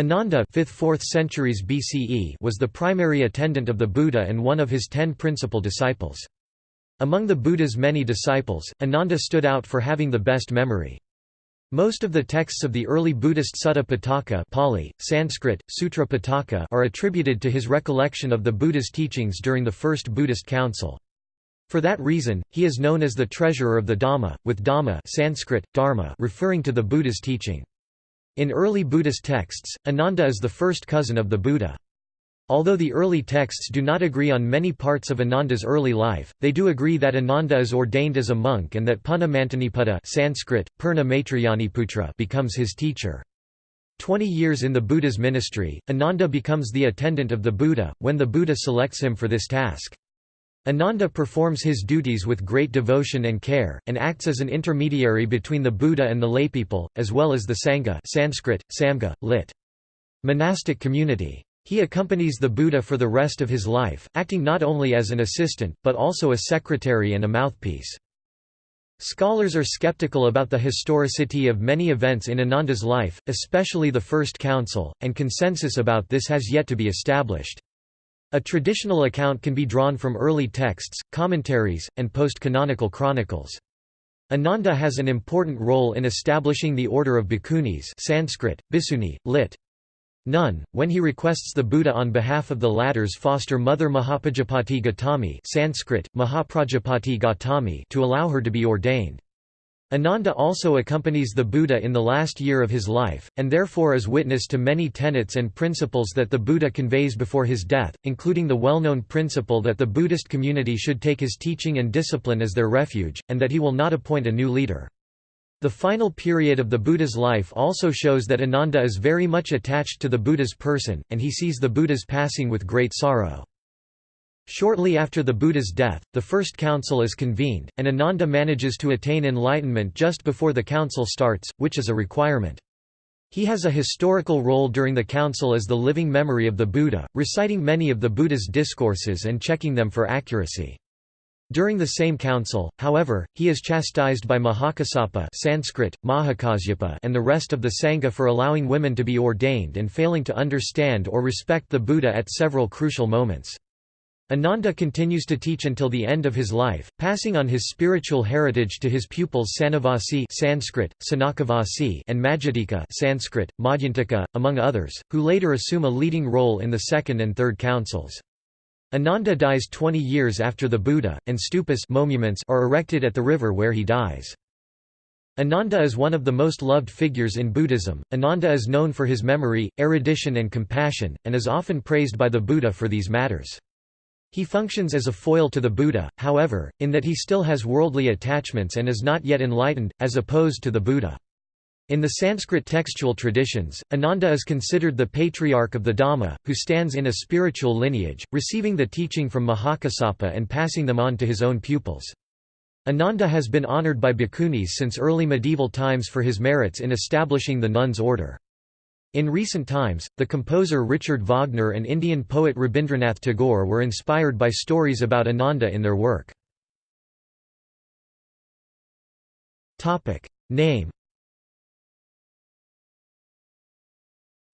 Ananda 5th-4th centuries BCE was the primary attendant of the Buddha and one of his ten principal disciples. Among the Buddha's many disciples, Ananda stood out for having the best memory. Most of the texts of the early Buddhist Sutta Pitaka Pali, Sanskrit, Sutra Pitaka are attributed to his recollection of the Buddha's teachings during the First Buddhist Council. For that reason, he is known as the treasurer of the Dhamma, with Dhamma Sanskrit, Dharma referring to the Buddha's teaching. In early Buddhist texts, Ananda is the first cousin of the Buddha. Although the early texts do not agree on many parts of Ananda's early life, they do agree that Ananda is ordained as a monk and that Mantaniputta Sanskrit, Purna becomes his teacher. Twenty years in the Buddha's ministry, Ananda becomes the attendant of the Buddha, when the Buddha selects him for this task. Ananda performs his duties with great devotion and care, and acts as an intermediary between the Buddha and the laypeople, as well as the Sangha Sanskrit, Samga, lit. monastic community. He accompanies the Buddha for the rest of his life, acting not only as an assistant, but also a secretary and a mouthpiece. Scholars are skeptical about the historicity of many events in Ananda's life, especially the First Council, and consensus about this has yet to be established. A traditional account can be drawn from early texts, commentaries, and post-canonical chronicles. Ananda has an important role in establishing the order of bhikkhunis Sanskrit, Bhiksuni, lit. Nun, when he requests the Buddha on behalf of the latter's foster mother Mahaprajapati Gautami Sanskrit, Mahaprajapati Gautami to allow her to be ordained. Ananda also accompanies the Buddha in the last year of his life, and therefore is witness to many tenets and principles that the Buddha conveys before his death, including the well-known principle that the Buddhist community should take his teaching and discipline as their refuge, and that he will not appoint a new leader. The final period of the Buddha's life also shows that Ananda is very much attached to the Buddha's person, and he sees the Buddha's passing with great sorrow. Shortly after the Buddha's death, the first council is convened, and Ananda manages to attain enlightenment just before the council starts, which is a requirement. He has a historical role during the council as the living memory of the Buddha, reciting many of the Buddha's discourses and checking them for accuracy. During the same council, however, he is chastised by Mahakassapa Sanskrit, Mahakasyapa and the rest of the Sangha for allowing women to be ordained and failing to understand or respect the Buddha at several crucial moments. Ananda continues to teach until the end of his life, passing on his spiritual heritage to his pupils Sanavasi Sanskrit, Sanakavasi and Majjhadika Sanskrit, Madhyantaka, among others, who later assume a leading role in the second and third councils. Ananda dies 20 years after the Buddha, and stupas monuments are erected at the river where he dies. Ananda is one of the most loved figures in Buddhism. Ananda is known for his memory, erudition and compassion, and is often praised by the Buddha for these matters. He functions as a foil to the Buddha, however, in that he still has worldly attachments and is not yet enlightened, as opposed to the Buddha. In the Sanskrit textual traditions, Ananda is considered the patriarch of the Dhamma, who stands in a spiritual lineage, receiving the teaching from Mahakassapa and passing them on to his own pupils. Ananda has been honored by bhikkhunis since early medieval times for his merits in establishing the nuns' order. In recent times, the composer Richard Wagner and Indian poet Rabindranath Tagore were inspired by stories about Ananda in their work. Name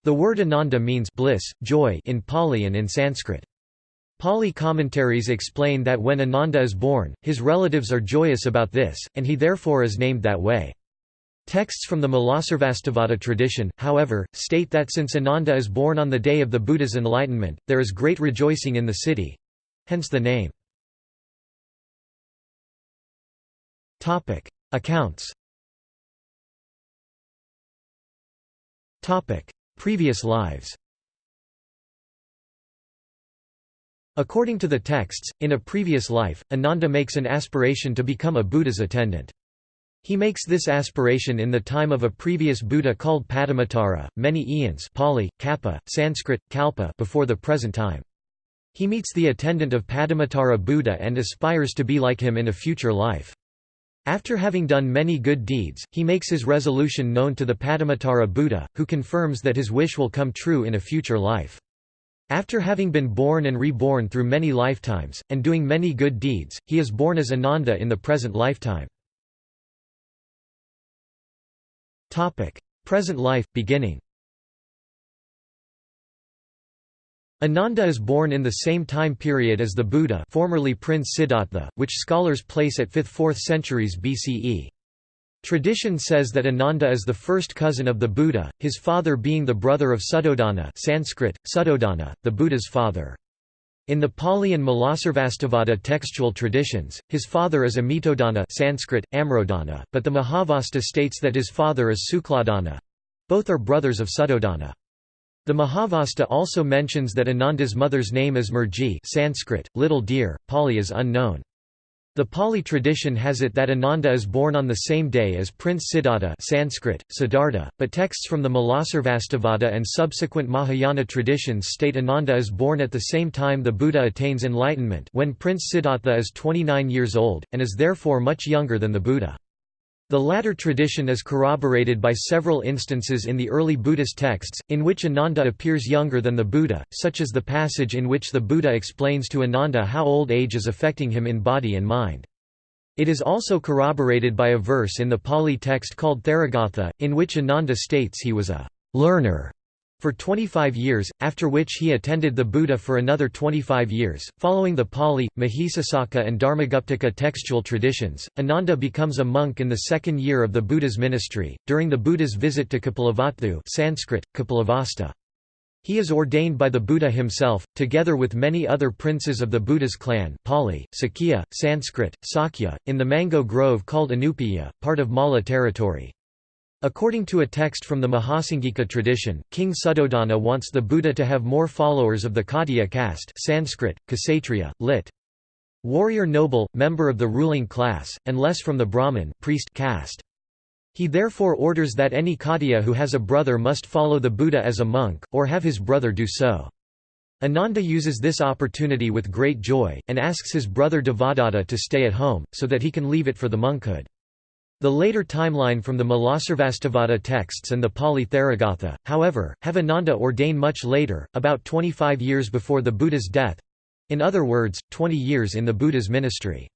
The word Ananda means bliss, joy in Pali and in Sanskrit. Pali commentaries explain that when Ananda is born, his relatives are joyous about this, and he therefore is named that way. Texts from the Mulasarvastivada tradition, however, state that since Ananda is born on the day of the Buddha's enlightenment, there is great rejoicing in the city—hence the name. Accounts Previous lives According to the texts, in a previous life, Ananda makes an aspiration to become a Buddha's attendant. He makes this aspiration in the time of a previous Buddha called Padumuttara, many eons Pali, Kappa, Sanskrit, Kalpa before the present time. He meets the attendant of Padumuttara Buddha and aspires to be like him in a future life. After having done many good deeds, he makes his resolution known to the Padumuttara Buddha, who confirms that his wish will come true in a future life. After having been born and reborn through many lifetimes, and doing many good deeds, he is born as Ananda in the present lifetime. Topic: Present life beginning. Ananda is born in the same time period as the Buddha formerly Prince Siddhartha, which scholars place at 5th–4th centuries BCE. Tradition says that Ananda is the first cousin of the Buddha, his father being the brother of Suddhodana Sanskrit, Suddhodana, the Buddha's father. In the Pali and Mulasarvastivada textual traditions, his father is Amitodana Sanskrit, Amrtodana, but the Mahavastu states that his father is Suklodana. Both are brothers of Suddhodana. The Mahavastu also mentions that Ananda's mother's name is Murji Sanskrit, little deer, Pali is unknown. The Pali tradition has it that Ananda is born on the same day as Prince Siddhartha Sanskrit, Siddhartha, but texts from the Mulasarvastivada and subsequent Mahayana traditions state Ananda is born at the same time the Buddha attains enlightenment when Prince Siddhartha is 29 years old, and is therefore much younger than the Buddha. The latter tradition is corroborated by several instances in the early Buddhist texts, in which Ananda appears younger than the Buddha, such as the passage in which the Buddha explains to Ananda how old age is affecting him in body and mind. It is also corroborated by a verse in the Pali text called Theragatha, in which Ananda states he was a learner for 25 years, after which he attended the Buddha for another 25 years. Following the Pali, Mahisasaka, and Dharmaguptaka textual traditions, Ananda becomes a monk in the second year of the Buddha's ministry, during the Buddha's visit to Kapilavatthu Sanskrit, Kapilavastu. He is ordained by the Buddha himself, together with many other princes of the Buddha's clan Pali, Sakya, Sanskrit, Sakya, in the mango grove called Anupiya, part of Malla territory. According to a text from the Mahasanghika tradition, King Suddhodana wants the Buddha to have more followers of the Khattiya caste Sanskrit, Kshatriya, lit. Warrior noble, member of the ruling class, and less from the Brahmin priest caste. He therefore orders that any Khattiya who has a brother must follow the Buddha as a monk, or have his brother do so. Ananda uses this opportunity with great joy, and asks his brother Devadatta to stay at home, so that he can leave it for the monkhood. The later timeline from the Mulasarvastivada texts and the Pali Theragatha, however, have Ananda ordain much later, about 25 years before the Buddha's death—in other words, 20 years in the Buddha's ministry.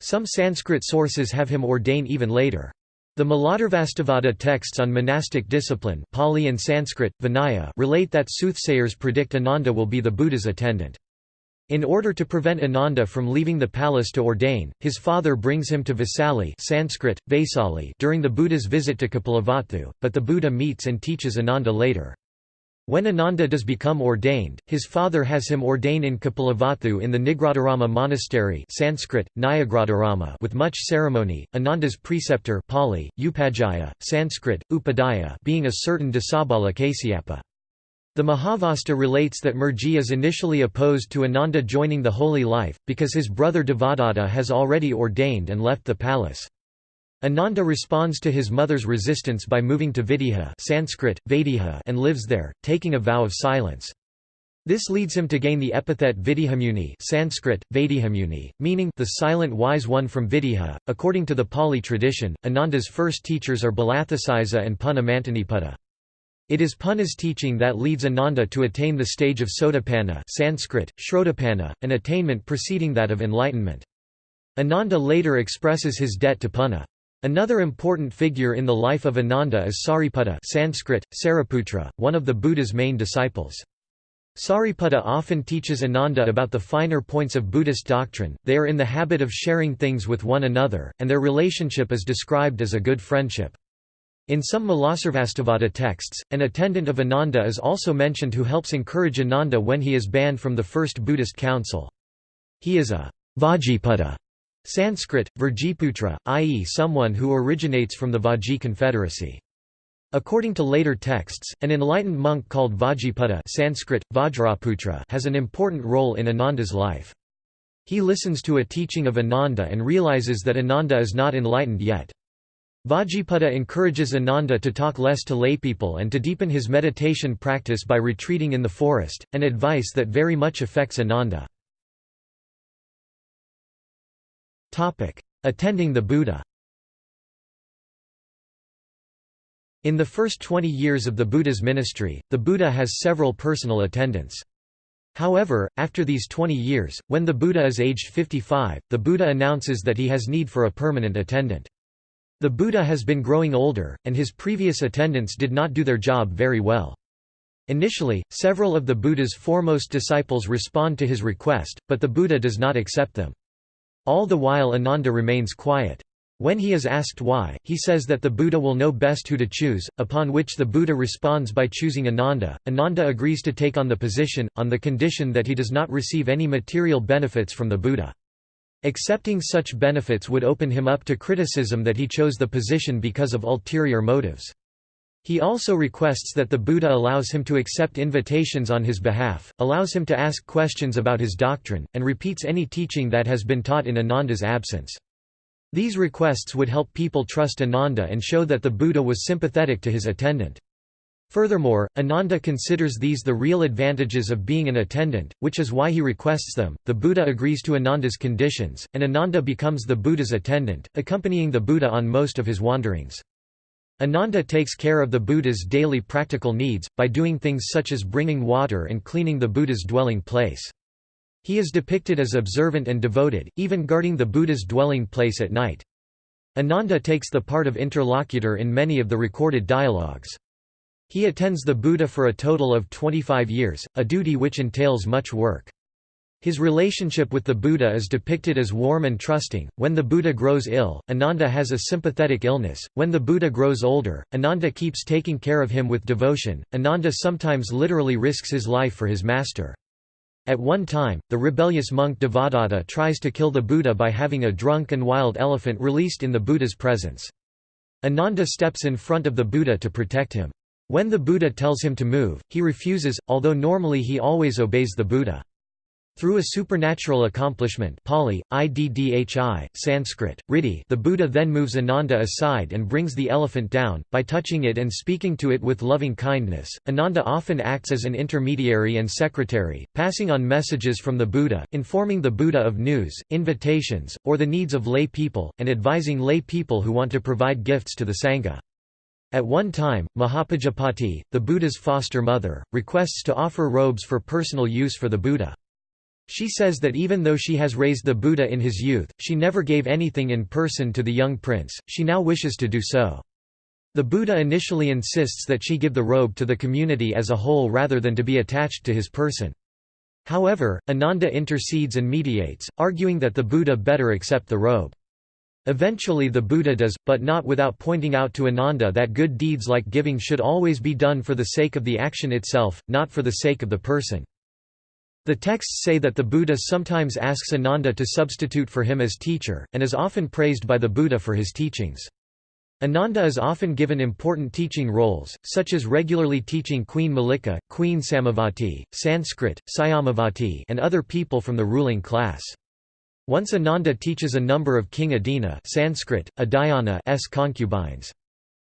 Some Sanskrit sources have him ordain even later. The Mulasarvastivada texts on monastic discipline Pali and Sanskrit, Vinaya relate that soothsayers predict Ananda will be the Buddha's attendant. In order to prevent Ananda from leaving the palace to ordain, his father brings him to Vesali Sanskrit, Vaisali during the Buddha's visit to Kapilavatthu, but the Buddha meets and teaches Ananda later. When Ananda does become ordained, his father has him ordain in Kapilavatthu in the Nigrodharama monastery Sanskrit, Nyagrodharama with much ceremony, Ananda's preceptor Pali, Upajjhaya, Sanskrit, Upadhyaya being a certain Dasabala Kasyapa. The Mahavastu relates that Murji is initially opposed to Ananda joining the holy life, because his brother Devadatta has already ordained and left the palace. Ananda responds to his mother's resistance by moving to Videha Sanskrit, Vaideha and lives there, taking a vow of silence. This leads him to gain the epithet Videhamuni Sanskrit, Vaidehamuni, meaning the silent wise one from Videha. According to the Pali tradition, Ananda's first teachers are Belatthasisa and Punna Mantaniputta. It is Punna's teaching that leads Ananda to attain the stage of Sotapanna Sanskrit, Shrotapanna, an attainment preceding that of enlightenment. Ananda later expresses his debt to Punna. Another important figure in the life of Ananda is Sariputta Sanskrit, Sariputra, one of the Buddha's main disciples. Sariputta often teaches Ananda about the finer points of Buddhist doctrine, they are in the habit of sharing things with one another, and their relationship is described as a good friendship. In some Mulasarvastivada texts, an attendant of Ananda is also mentioned who helps encourage Ananda when he is banned from the first Buddhist council. He is a Vajjiputta Sanskrit, Vrjiputra, i.e. someone who originates from the Vajji confederacy. According to later texts, an enlightened monk called Vajjiputta Sanskrit, Vajraputra has an important role in Ananda's life. He listens to a teaching of Ananda and realizes that Ananda is not enlightened yet. Vajjiputta encourages Ananda to talk less to laypeople and to deepen his meditation practice by retreating in the forest, an advice that very much affects Ananda. Attending the Buddha In the first 20 years of the Buddha's ministry, the Buddha has several personal attendants. However, after these 20 years, when the Buddha is aged 55, the Buddha announces that he has need for a permanent attendant. The Buddha has been growing older, and his previous attendants did not do their job very well. Initially, several of the Buddha's foremost disciples respond to his request, but the Buddha does not accept them. All the while Ananda remains quiet. When he is asked why, he says that the Buddha will know best who to choose, upon which the Buddha responds by choosing Ananda. Ananda agrees to take on the position, on the condition that he does not receive any material benefits from the Buddha. Accepting such benefits would open him up to criticism that he chose the position because of ulterior motives. He also requests that the Buddha allows him to accept invitations on his behalf, allows him to ask questions about his doctrine, and repeats any teaching that has been taught in Ananda's absence. These requests would help people trust Ananda and show that the Buddha was sympathetic to his attendant. Furthermore, Ananda considers these the real advantages of being an attendant, which is why he requests them. The Buddha agrees to Ananda's conditions, and Ananda becomes the Buddha's attendant, accompanying the Buddha on most of his wanderings. Ananda takes care of the Buddha's daily practical needs, by doing things such as bringing water and cleaning the Buddha's dwelling place. He is depicted as observant and devoted, even guarding the Buddha's dwelling place at night. Ananda takes the part of interlocutor in many of the recorded dialogues. He attends the Buddha for a total of 25 years, a duty which entails much work. His relationship with the Buddha is depicted as warm and trusting. When the Buddha grows ill, Ananda has a sympathetic illness. When the Buddha grows older, Ananda keeps taking care of him with devotion. Ananda sometimes literally risks his life for his master. At one time, the rebellious monk Devadatta tries to kill the Buddha by having a drunk and wild elephant released in the Buddha's presence. Ananda steps in front of the Buddha to protect him. When the Buddha tells him to move, he refuses, although normally he always obeys the Buddha. Through a supernatural accomplishment Pali, Iddhi, Sanskrit, Riddhi the Buddha then moves Ananda aside and brings the elephant down, by touching it and speaking to it with loving kindness. Ananda often acts as an intermediary and secretary, passing on messages from the Buddha, informing the Buddha of news, invitations, or the needs of lay people, and advising lay people who want to provide gifts to the Sangha. At one time, Mahapajapati, the Buddha's foster mother, requests to offer robes for personal use for the Buddha. She says that even though she has raised the Buddha in his youth, she never gave anything in person to the young prince, she now wishes to do so. The Buddha initially insists that she give the robe to the community as a whole rather than to be attached to his person. However, Ananda intercedes and mediates, arguing that the Buddha better accept the robe. Eventually the Buddha does, but not without pointing out to Ananda that good deeds like giving should always be done for the sake of the action itself, not for the sake of the person. The texts say that the Buddha sometimes asks Ananda to substitute for him as teacher, and is often praised by the Buddha for his teachings. Ananda is often given important teaching roles, such as regularly teaching Queen Mallika, Queen Samavati, Sanskrit, Syamavati and other people from the ruling class. Once Ananda teaches a number of King Udena Sanskrit, Udayana's concubines.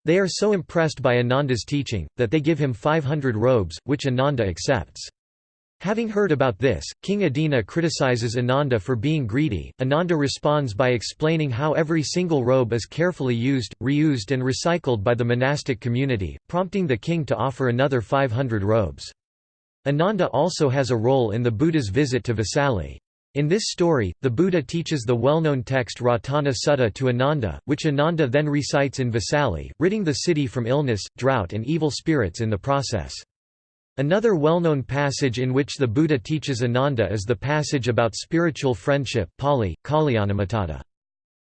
They are so impressed by Ananda's teaching, that they give him 500 robes, which Ananda accepts. Having heard about this, King Udena criticizes Ananda for being greedy. Ananda responds by explaining how every single robe is carefully used, reused, and recycled by the monastic community, prompting the king to offer another 500 robes. Ananda also has a role in the Buddha's visit to Vesali. In this story, the Buddha teaches the well-known text Ratana Sutta to Ananda, which Ananda then recites in Vesali, ridding the city from illness, drought and evil spirits in the process. Another well-known passage in which the Buddha teaches Ananda is the passage about spiritual friendship Pali, Kalyanamittata.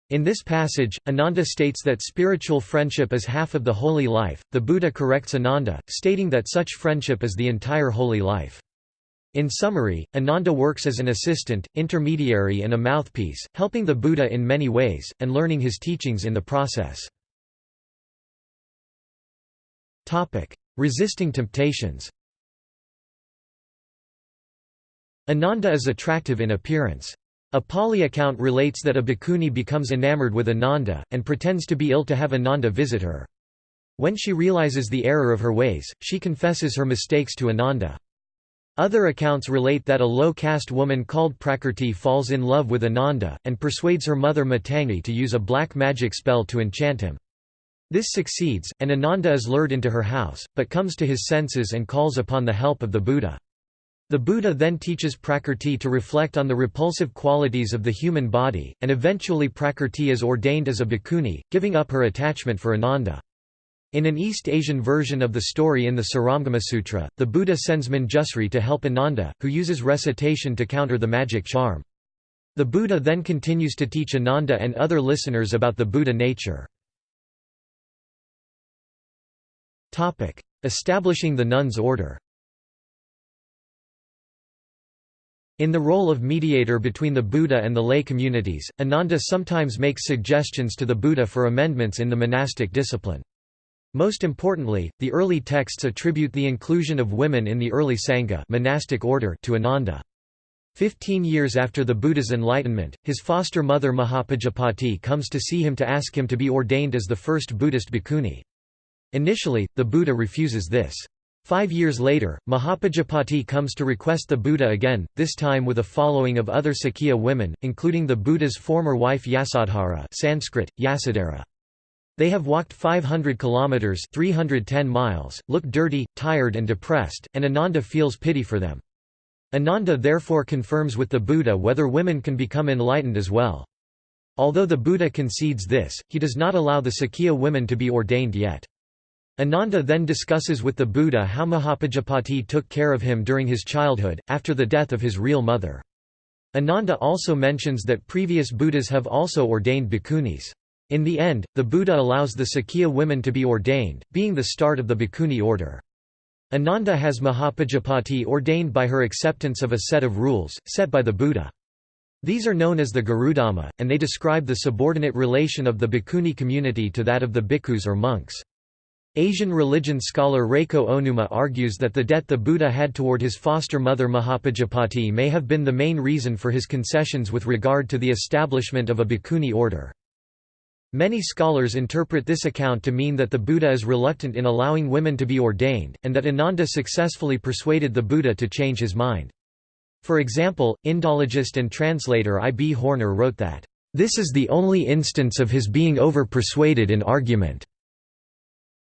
In this passage, Ananda states that spiritual friendship is half of the holy life. The Buddha corrects Ananda, stating that such friendship is the entire holy life. In summary, Ananda works as an assistant, intermediary and a mouthpiece, helping the Buddha in many ways, and learning his teachings in the process. Resisting temptations Ananda is attractive in appearance. A Pali account relates that a bhikkhuni becomes enamored with Ananda, and pretends to be ill to have Ananda visit her. When she realizes the error of her ways, she confesses her mistakes to Ananda. Other accounts relate that a low-caste woman called Prakrti falls in love with Ananda, and persuades her mother Matangi to use a black magic spell to enchant him. This succeeds, and Ananda is lured into her house, but comes to his senses and calls upon the help of the Buddha. The Buddha then teaches Prakrti to reflect on the repulsive qualities of the human body, and eventually Prakrti is ordained as a bhikkhuni, giving up her attachment for Ananda. In an East Asian version of the story in the Surangama Sutra, the Buddha sends Manjusri to help Ananda, who uses recitation to counter the magic charm. The Buddha then continues to teach Ananda and other listeners about the Buddha nature. Establishing the nuns' order In the role of mediator between the Buddha and the lay communities, Ananda sometimes makes suggestions to the Buddha for amendments in the monastic discipline. Most importantly, the early texts attribute the inclusion of women in the early Sangha monastic order to Ananda. Fifteen years after the Buddha's enlightenment, his foster mother Mahapajapati comes to see him to ask him to be ordained as the first Buddhist bhikkhuni. Initially, the Buddha refuses this. Five years later, Mahapajapati comes to request the Buddha again, this time with a following of other Sakya women, including the Buddha's former wife Yasodhara Sanskrit, Yasodhara. They have walked 500 kilometers 310 miles, look dirty, tired and depressed, and Ananda feels pity for them. Ananda therefore confirms with the Buddha whether women can become enlightened as well. Although the Buddha concedes this, he does not allow the Sakya women to be ordained yet. Ananda then discusses with the Buddha how Mahapajapati took care of him during his childhood, after the death of his real mother. Ananda also mentions that previous Buddhas have also ordained bhikkhunis. In the end, the Buddha allows the Sakya women to be ordained, being the start of the bhikkhuni order. Ananda has Mahapajapati ordained by her acceptance of a set of rules, set by the Buddha. These are known as the Garudhamma, and they describe the subordinate relation of the bhikkhuni community to that of the bhikkhus or monks. Asian religion scholar Reiko Ohnuma argues that the debt the Buddha had toward his foster mother Mahapajapati may have been the main reason for his concessions with regard to the establishment of a bhikkhuni order. Many scholars interpret this account to mean that the Buddha is reluctant in allowing women to be ordained, and that Ananda successfully persuaded the Buddha to change his mind. For example, Indologist and translator I. B. Horner wrote that, "...this is the only instance of his being over-persuaded in argument."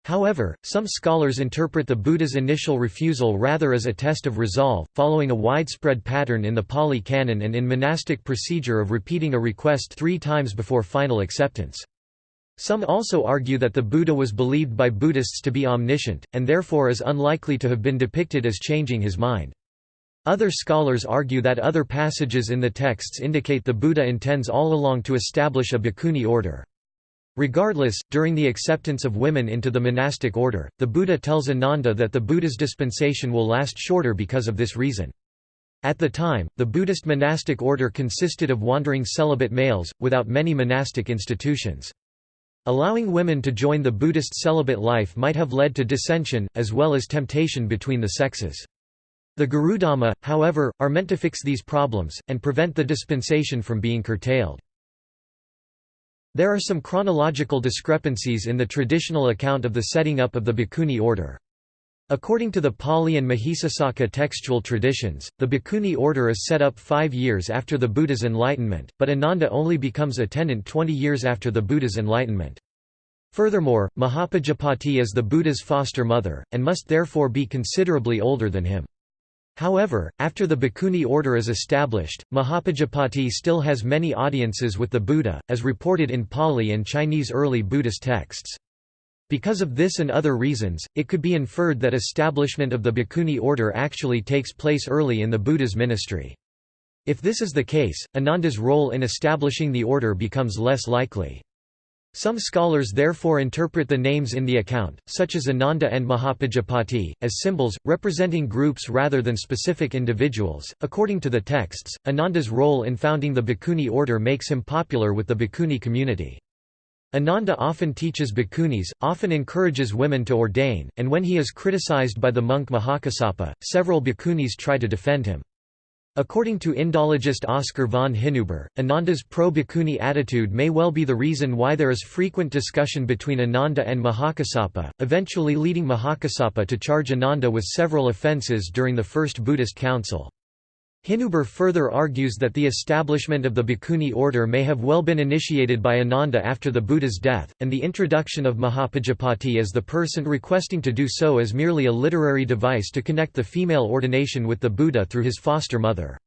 However, some scholars interpret the Buddha's initial refusal rather as a test of resolve, following a widespread pattern in the Pali Canon and in monastic procedure of repeating a request three times before final acceptance. Some also argue that the Buddha was believed by Buddhists to be omniscient, and therefore is unlikely to have been depicted as changing his mind. Other scholars argue that other passages in the texts indicate the Buddha intends all along to establish a bhikkhuni order. Regardless, during the acceptance of women into the monastic order, the Buddha tells Ananda that the Buddha's dispensation will last shorter because of this reason. At the time, the Buddhist monastic order consisted of wandering celibate males, without many monastic institutions. Allowing women to join the Buddhist celibate life might have led to dissension, as well as temptation between the sexes. The Garudhamma, however, are meant to fix these problems, and prevent the dispensation from being curtailed. There are some chronological discrepancies in the traditional account of the setting up of the Bhikkhuni order. According to the Pali and Mahisasaka textual traditions, the Bhikkhuni order is set up five years after the Buddha's enlightenment, but Ananda only becomes a attendant 20 years after the Buddha's enlightenment. Furthermore, Mahapajapati is the Buddha's foster mother, and must therefore be considerably older than him. However, after the Bhikkhuni order is established, Mahapajapati still has many audiences with the Buddha, as reported in Pali and Chinese early Buddhist texts. Because of this and other reasons, it could be inferred that establishment of the Bhikkhuni order actually takes place early in the Buddha's ministry. If this is the case, Ananda's role in establishing the order becomes less likely. Some scholars therefore interpret the names in the account, such as Ananda and Mahapajapati, as symbols, representing groups rather than specific individuals. According to the texts, Ananda's role in founding the Bhikkhuni order makes him popular with the Bhikkhuni community. Ananda often teaches bhikkhunis, often encourages women to ordain, and when he is criticized by the monk Mahakassapa, several bhikkhunis try to defend him. According to Indologist Oskar von Hinuber, Ananda's pro-Bhikkhuni attitude may well be the reason why there is frequent discussion between Ananda and Mahakassapa, eventually leading Mahakassapa to charge Ananda with several offences during the First Buddhist Council. Hinuber further argues that the establishment of the Bhikkhuni order may have well been initiated by Ananda after the Buddha's death, and the introduction of Mahapajapati as the person requesting to do so is merely a literary device to connect the female ordination with the Buddha through his foster mother.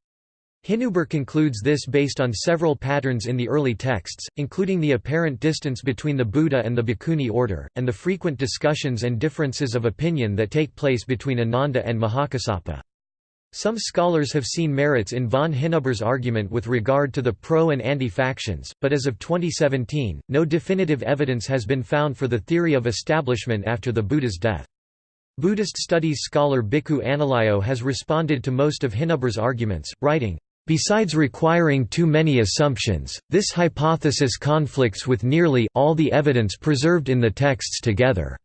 Hinuber concludes this based on several patterns in the early texts, including the apparent distance between the Buddha and the Bhikkhuni order, and the frequent discussions and differences of opinion that take place between Ananda and Mahakassapa. Some scholars have seen merits in von Hinuber's argument with regard to the pro and anti-factions, but as of 2017, no definitive evidence has been found for the theory of establishment after the Buddha's death. Buddhist studies scholar Bhikkhu Analayo has responded to most of Hinuber's arguments, writing, Besides requiring too many assumptions, this hypothesis conflicts with nearly all the evidence preserved in the texts together.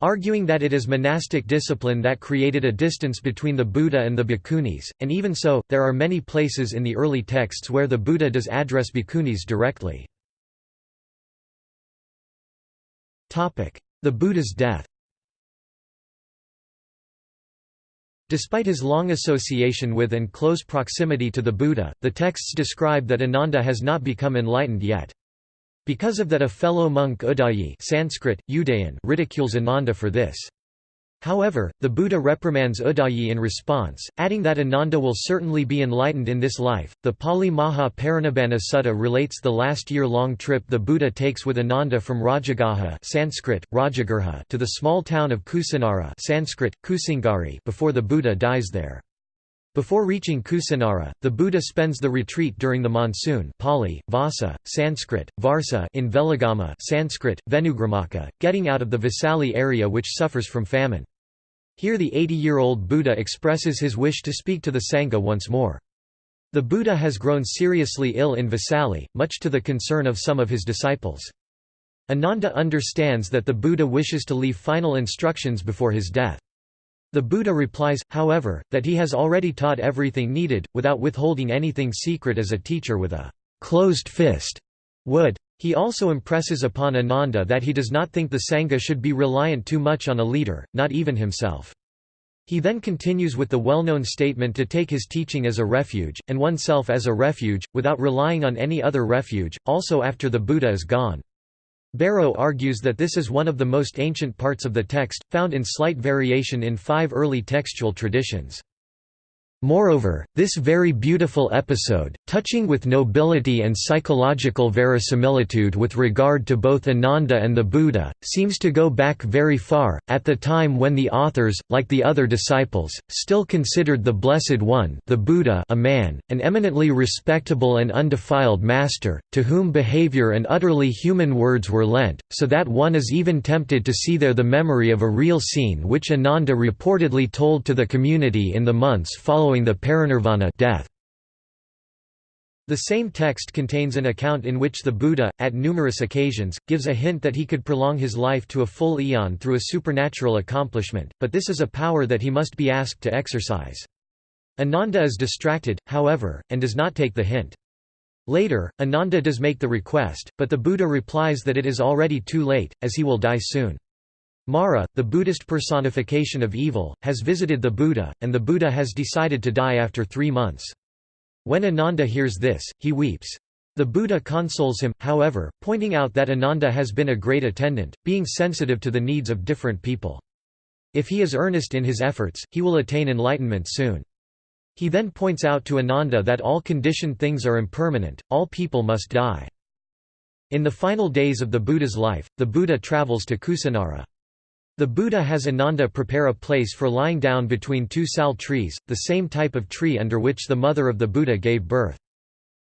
Arguing that it is monastic discipline that created a distance between the Buddha and the bhikkhunis, and even so, there are many places in the early texts where the Buddha does address bhikkhunis directly. The Buddha's death Despite his long association with and close proximity to the Buddha, the texts describe that Ananda has not become enlightened yet. Because of that a fellow monk Udayi Sanskrit, Udayin ridicules Ananda for this. However, the Buddha reprimands Udayi in response, adding that Ananda will certainly be enlightened in this life. The Pali Maha Parinibbana Sutta relates the last year-long trip the Buddha takes with Ananda from Rajagaha (Sanskrit: Rajagrha) to the small town of Kusinara (Sanskrit: Kusinagari) before the Buddha dies there. Before reaching Kusinara, the Buddha spends the retreat during the monsoon Pali, Vasa, Sanskrit, Varsa in Velagama Sanskrit, Venugramaka, getting out of the Vesali area which suffers from famine. Here the 80-year-old Buddha expresses his wish to speak to the Sangha once more. The Buddha has grown seriously ill in Vesali, much to the concern of some of his disciples. Ananda understands that the Buddha wishes to leave final instructions before his death. The Buddha replies, however, that he has already taught everything needed, without withholding anything secret as a teacher with a closed fist would. He also impresses upon Ananda that he does not think the Sangha should be reliant too much on a leader, not even himself. He then continues with the well-known statement to take his teaching as a refuge, and oneself as a refuge, without relying on any other refuge, also after the Buddha is gone. Bareau argues that this is one of the most ancient parts of the text, found in slight variation in five early textual traditions. Moreover, this very beautiful episode, touching with nobility and psychological verisimilitude with regard to both Ananda and the Buddha, seems to go back very far, at the time when the authors, like the other disciples, still considered the Blessed One the Buddha a man, an eminently respectable and undefiled master, to whom behavior and utterly human words were lent, so that one is even tempted to see there the memory of a real scene which Ananda reportedly told to the community in the months following following the parinirvana death. The same text contains an account in which the Buddha, at numerous occasions, gives a hint that he could prolong his life to a full eon through a supernatural accomplishment, but this is a power that he must be asked to exercise. Ananda is distracted, however, and does not take the hint. Later, Ananda does make the request, but the Buddha replies that it is already too late, as he will die soon. Mara, the Buddhist personification of evil, has visited the Buddha, and the Buddha has decided to die after three months. When Ananda hears this, he weeps. The Buddha consoles him, however, pointing out that Ananda has been a great attendant, being sensitive to the needs of different people. If he is earnest in his efforts, he will attain enlightenment soon. He then points out to Ananda that all conditioned things are impermanent, all people must die. In the final days of the Buddha's life, the Buddha travels to Kusinara. The Buddha has Ananda prepare a place for lying down between two sal trees, the same type of tree under which the mother of the Buddha gave birth.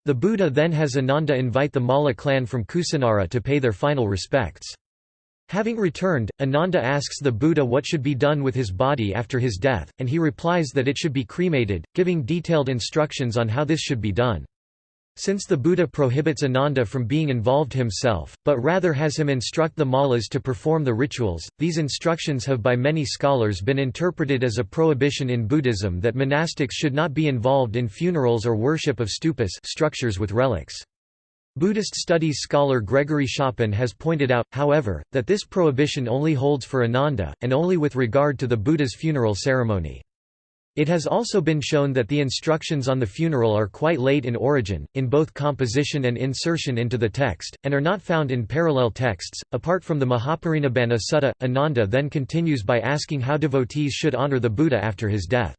The Buddha then has Ananda invite the Malla clan from Kusinara to pay their final respects. Having returned, Ananda asks the Buddha what should be done with his body after his death, and he replies that it should be cremated, giving detailed instructions on how this should be done. Since the Buddha prohibits Ananda from being involved himself, but rather has him instruct the mallas to perform the rituals, these instructions have by many scholars been interpreted as a prohibition in Buddhism that monastics should not be involved in funerals or worship of stupas structures with relics. Buddhist studies scholar Gregory Schopen has pointed out, however, that this prohibition only holds for Ananda, and only with regard to the Buddha's funeral ceremony. It has also been shown that the instructions on the funeral are quite late in origin, in both composition and insertion into the text, and are not found in parallel texts. Apart from the Mahaparinibbana Sutta, Ananda then continues by asking how devotees should honor the Buddha after his death.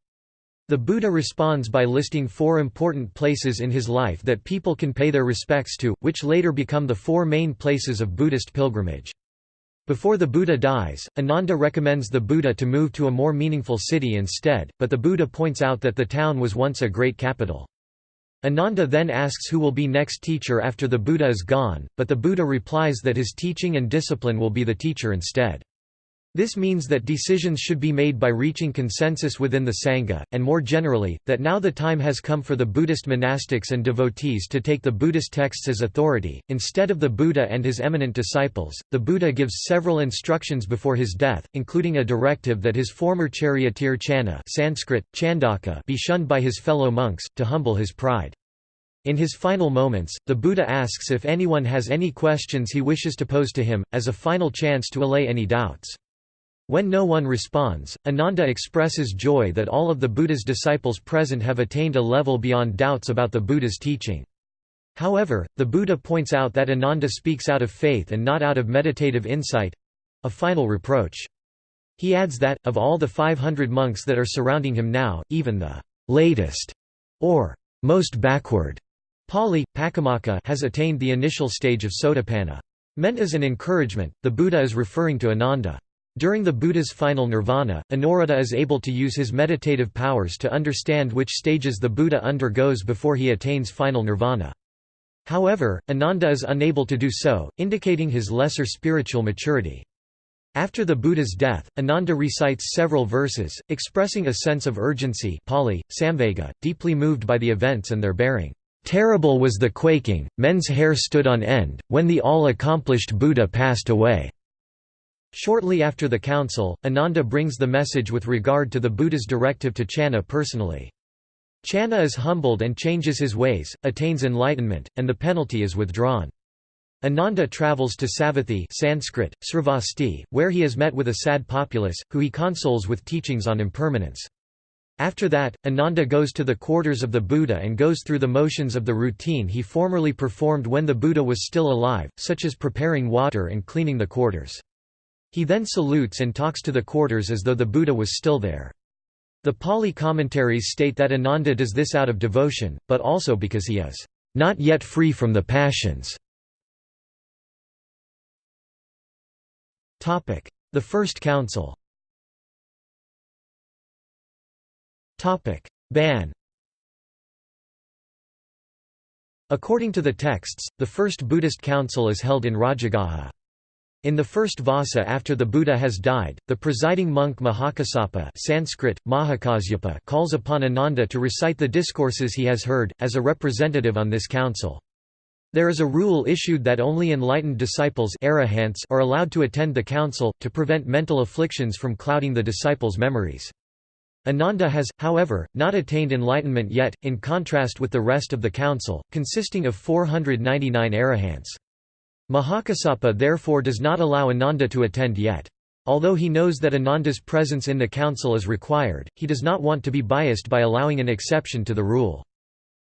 The Buddha responds by listing four important places in his life that people can pay their respects to, which later become the four main places of Buddhist pilgrimage. Before the Buddha dies, Ananda recommends the Buddha to move to a more meaningful city instead, but the Buddha points out that the town was once a great capital. Ananda then asks who will be next teacher after the Buddha is gone, but the Buddha replies that his teaching and discipline will be the teacher instead. This means that decisions should be made by reaching consensus within the Sangha, and more generally, that now the time has come for the Buddhist monastics and devotees to take the Buddhist texts as authority. Instead of the Buddha and his eminent disciples, the Buddha gives several instructions before his death, including a directive that his former charioteer Channa Sanskrit, Chandaka be shunned by his fellow monks, to humble his pride. In his final moments, the Buddha asks if anyone has any questions he wishes to pose to him, as a final chance to allay any doubts. When no one responds, Ananda expresses joy that all of the Buddha's disciples present have attained a level beyond doubts about the Buddha's teaching. However, the Buddha points out that Ananda speaks out of faith and not out of meditative insight—a final reproach. He adds that, of all the 500 monks that are surrounding him now, even the latest, or most backward, Pali, Pakamaka has attained the initial stage of Sotapanna. Meant as an encouragement, the Buddha is referring to Ananda. During the Buddha's final nirvana, Anuruddha is able to use his meditative powers to understand which stages the Buddha undergoes before he attains final nirvana. However, Ananda is unable to do so, indicating his lesser spiritual maturity. After the Buddha's death, Ananda recites several verses, expressing a sense of urgency Pali, Samvega, deeply moved by the events and their bearing. Terrible was the quaking, men's hair stood on end, when the all-accomplished Buddha passed away. Shortly after the council, Ananda brings the message with regard to the Buddha's directive to Channa personally. Channa is humbled and changes his ways, attains enlightenment, and the penalty is withdrawn. Ananda travels to Savatthi Sanskrit, Sravasti, where he is met with a sad populace, who he consoles with teachings on impermanence. After that, Ananda goes to the quarters of the Buddha and goes through the motions of the routine he formerly performed when the Buddha was still alive, such as preparing water and cleaning the quarters. He then salutes and talks to the quarters as though the Buddha was still there. The Pali commentaries state that Ananda does this out of devotion, but also because he is not yet free from the passions. The First Council Ban According to the texts, the first Buddhist council is held in Rajagaha. In the first Vassa after the Buddha has died, the presiding monk Mahakassapa Sanskrit, Mahakasyapa calls upon Ananda to recite the discourses he has heard, as a representative on this council. There is a rule issued that only enlightened disciples are allowed to attend the council, to prevent mental afflictions from clouding the disciples' memories. Ananda has, however, not attained enlightenment yet, in contrast with the rest of the council, consisting of 499 arahants. Mahakassapa therefore does not allow Ananda to attend yet. Although he knows that Ananda's presence in the council is required, he does not want to be biased by allowing an exception to the rule.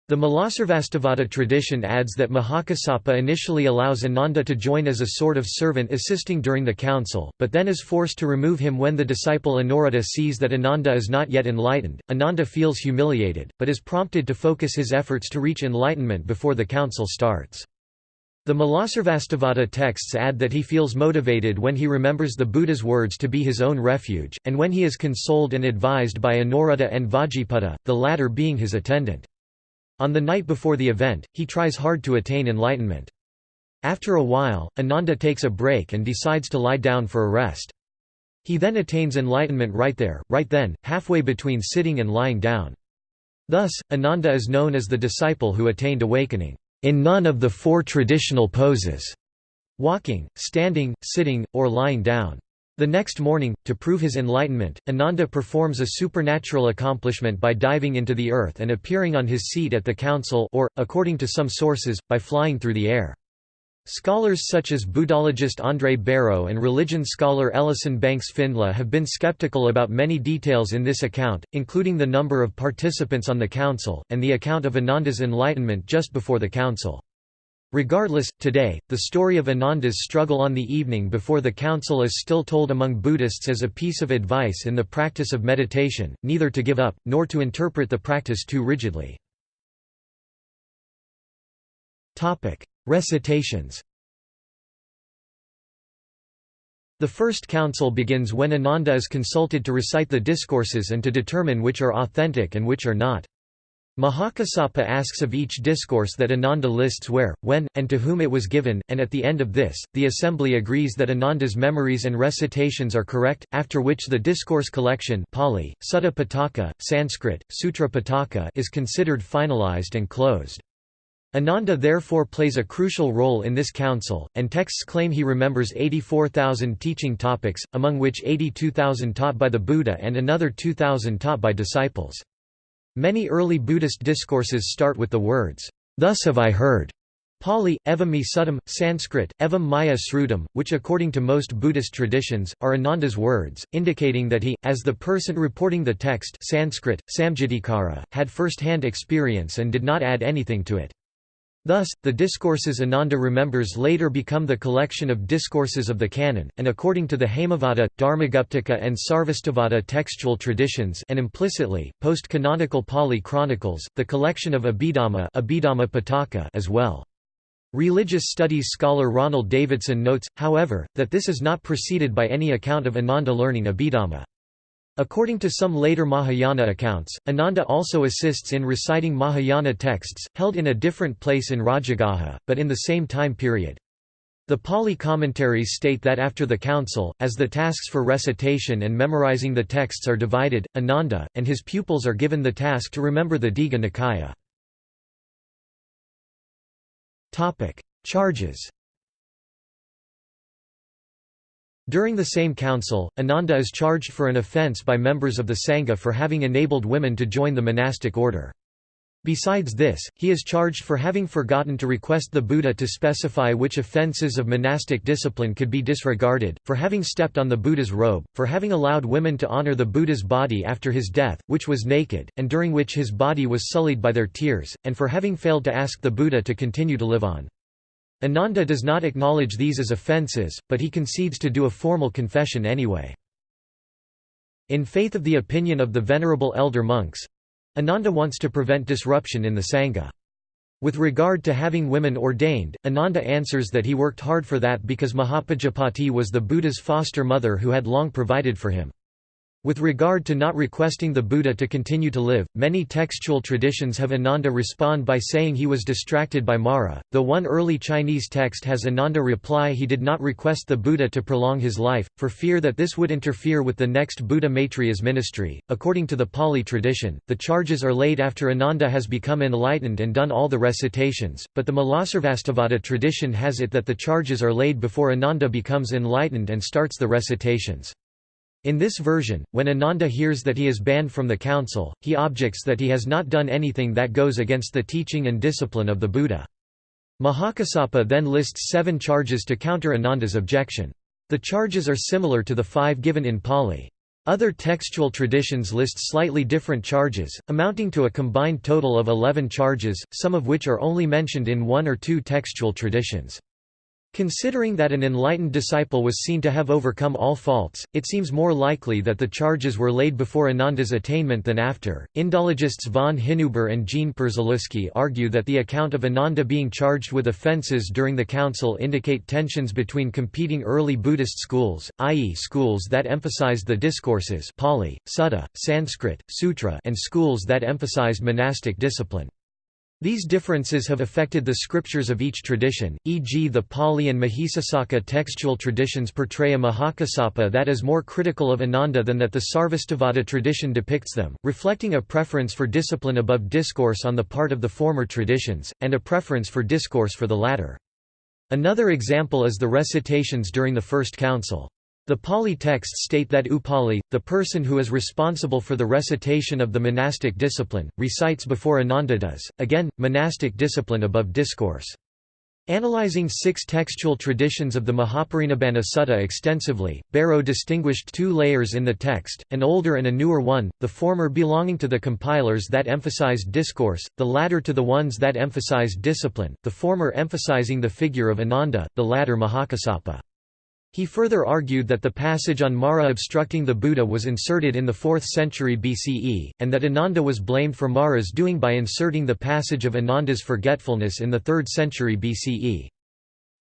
The Mulasarvastivada tradition adds that Mahakassapa initially allows Ananda to join as a sort of servant assisting during the council, but then is forced to remove him when the disciple Anuruddha sees that Ananda is not yet enlightened. Ananda feels humiliated, but is prompted to focus his efforts to reach enlightenment before the council starts. The Mulasarvastivada texts add that he feels motivated when he remembers the Buddha's words to be his own refuge, and when he is consoled and advised by Anuruddha and Vajjiputta, the latter being his attendant. On the night before the event, he tries hard to attain enlightenment. After a while, Ananda takes a break and decides to lie down for a rest. He then attains enlightenment right there, right then, halfway between sitting and lying down. Thus, Ananda is known as the disciple who attained awakening in none of the four traditional poses walking, standing, sitting, or lying down. The next morning, to prove his enlightenment, Ananda performs a supernatural accomplishment by diving into the earth and appearing on his seat at the council or, according to some sources, by flying through the air. Scholars such as Buddhologist André Bareau and religion scholar Ellison Banks Findly have been skeptical about many details in this account, including the number of participants on the council, and the account of Ananda's enlightenment just before the council. Regardless, today, the story of Ananda's struggle on the evening before the council is still told among Buddhists as a piece of advice in the practice of meditation, neither to give up, nor to interpret the practice too rigidly. Recitations The first council begins when Ananda is consulted to recite the discourses and to determine which are authentic and which are not. Mahakassapa asks of each discourse that Ananda lists where, when, and to whom it was given, and at the end of this, the assembly agrees that Ananda's memories and recitations are correct, after which the discourse collection Pali, Sutta Pitaka, Sanskrit, Sutra Pitaka is considered finalized and closed. Ananda therefore plays a crucial role in this council, and texts claim he remembers 84,000 teaching topics, among which 82,000 taught by the Buddha and another 2,000 taught by disciples. Many early Buddhist discourses start with the words, "'Thus have I heard' Pali, evam suttam, Sanskrit, evam maya srutam, which according to most Buddhist traditions, are Ananda's words, indicating that he, as the person reporting the text Sanskrit, samgitikara, had first-hand experience and did not add anything to it. Thus, the discourses Ananda remembers later become the collection of discourses of the canon, and according to the Haimavata, Dharmaguptaka and Sarvastivada textual traditions and implicitly, post-canonical Pali chronicles, the collection of Abhidhamma, Abhidhamma Pitaka as well. Religious studies scholar Ronald Davidson notes, however, that this is not preceded by any account of Ananda learning Abhidhamma. According to some later Mahayana accounts, Ananda also assists in reciting Mahayana texts, held in a different place in Rajagaha, but in the same time period. The Pali commentaries state that after the council, as the tasks for recitation and memorizing the texts are divided, Ananda, and his pupils are given the task to remember the Digha Nikaya. Charges During the same council, Ananda is charged for an offence by members of the Sangha for having enabled women to join the monastic order. Besides this, he is charged for having forgotten to request the Buddha to specify which offences of monastic discipline could be disregarded, for having stepped on the Buddha's robe, for having allowed women to honor the Buddha's body after his death, which was naked, and during which his body was sullied by their tears, and for having failed to ask the Buddha to continue to live on. Ananda does not acknowledge these as offences, but he concedes to do a formal confession anyway. In faith of the opinion of the venerable elder monks, Ananda wants to prevent disruption in the Sangha. With regard to having women ordained, Ananda answers that he worked hard for that because Mahapajapati was the Buddha's foster mother who had long provided for him. With regard to not requesting the Buddha to continue to live, many textual traditions have Ananda respond by saying he was distracted by Mara, though one early Chinese text has Ananda reply he did not request the Buddha to prolong his life, for fear that this would interfere with the next Buddha Maitreya's ministry. According to the Pali tradition, the charges are laid after Ananda has become enlightened and done all the recitations, but the Mulasarvastivada tradition has it that the charges are laid before Ananda becomes enlightened and starts the recitations. In this version, when Ananda hears that he is banned from the council, he objects that he has not done anything that goes against the teaching and discipline of the Buddha. Mahakassapa then lists seven charges to counter Ananda's objection. The charges are similar to the five given in Pali. Other textual traditions list slightly different charges, amounting to a combined total of eleven charges, some of which are only mentioned in one or two textual traditions. Considering that an enlightened disciple was seen to have overcome all faults, it seems more likely that the charges were laid before Ananda's attainment than after. Indologists von Hinüber and Jean Przyluski argue that the account of Ananda being charged with offences during the council indicate tensions between competing early Buddhist schools, i.e., schools that emphasized the discourses Pali, Sutta, Sanskrit, Sutra, and schools that emphasized monastic discipline. These differences have affected the scriptures of each tradition, e.g. the Pali and Mahisasaka textual traditions portray a Mahakassapa that is more critical of Ananda than that the Sarvastivada tradition depicts them, reflecting a preference for discipline above discourse on the part of the former traditions, and a preference for discourse for the latter. Another example is the recitations during the First Council. The Pali texts state that Upali, the person who is responsible for the recitation of the monastic discipline, recites before Ananda does, again, monastic discipline above discourse. Analyzing six textual traditions of the Mahaparinibbana Sutta extensively, Bareau distinguished two layers in the text, an older and a newer one, the former belonging to the compilers that emphasized discourse, the latter to the ones that emphasized discipline, the former emphasizing the figure of Ananda, the latter Mahakassapa. He further argued that the passage on Mara obstructing the Buddha was inserted in the 4th century BCE, and that Ananda was blamed for Mara's doing by inserting the passage of Ananda's forgetfulness in the 3rd century BCE.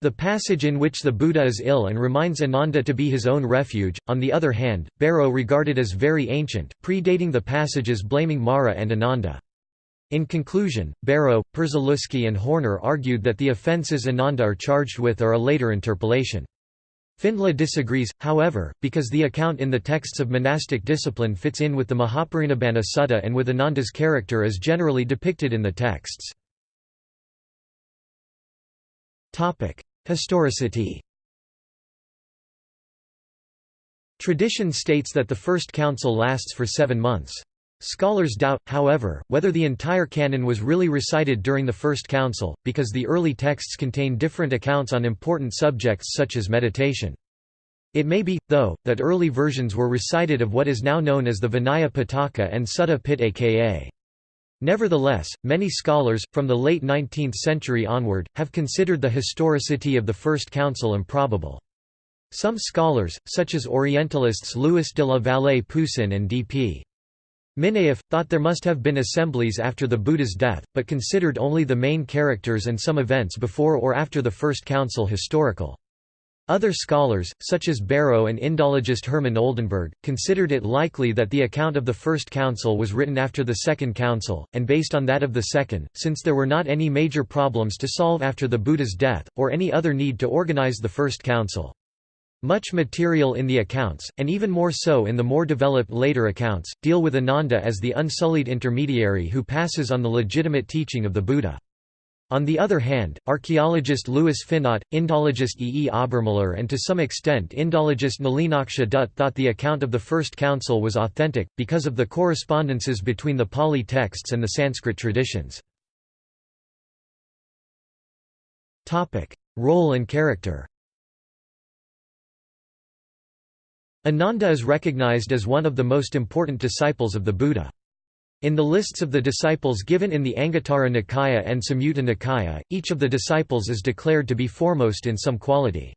The passage in which the Buddha is ill and reminds Ananda to be his own refuge, on the other hand, Bareau regarded as very ancient, predating the passages blaming Mara and Ananda. In conclusion, Bareau, Przyluski and Horner argued that the offences Ananda are charged with are a later interpolation. Findly disagrees, however, because the account in the texts of monastic discipline fits in with the Mahaparinibbana Sutta and with Ananda's character as generally depicted in the texts. Historicity Tradition states that the first council lasts for seven months. Scholars doubt, however, whether the entire canon was really recited during the First Council, because the early texts contain different accounts on important subjects such as meditation. It may be, though, that early versions were recited of what is now known as the Vinaya Pitaka and Sutta Pitaka. Nevertheless, many scholars, from the late 19th century onward, have considered the historicity of the First Council improbable. Some scholars, such as Orientalists Louis de la Vallée Poussin and D.P. Minayeff, thought there must have been assemblies after the Buddha's death, but considered only the main characters and some events before or after the First Council historical. Other scholars, such as Bareau and Indologist Herman Oldenberg, considered it likely that the account of the First Council was written after the Second Council, and based on that of the Second, since there were not any major problems to solve after the Buddha's death, or any other need to organize the First Council. Much material in the accounts, and even more so in the more developed later accounts, deal with Ananda as the unsullied intermediary who passes on the legitimate teaching of the Buddha. On the other hand, archaeologist Louis Finot, Indologist E. E. Obermiller and to some extent Indologist Nalinaksha Dutt thought the account of the First Council was authentic, because of the correspondences between the Pali texts and the Sanskrit traditions. Role and character Ananda is recognized as one of the most important disciples of the Buddha. In the lists of the disciples given in the Anguttara Nikaya and Samyutta Nikaya, each of the disciples is declared to be foremost in some quality.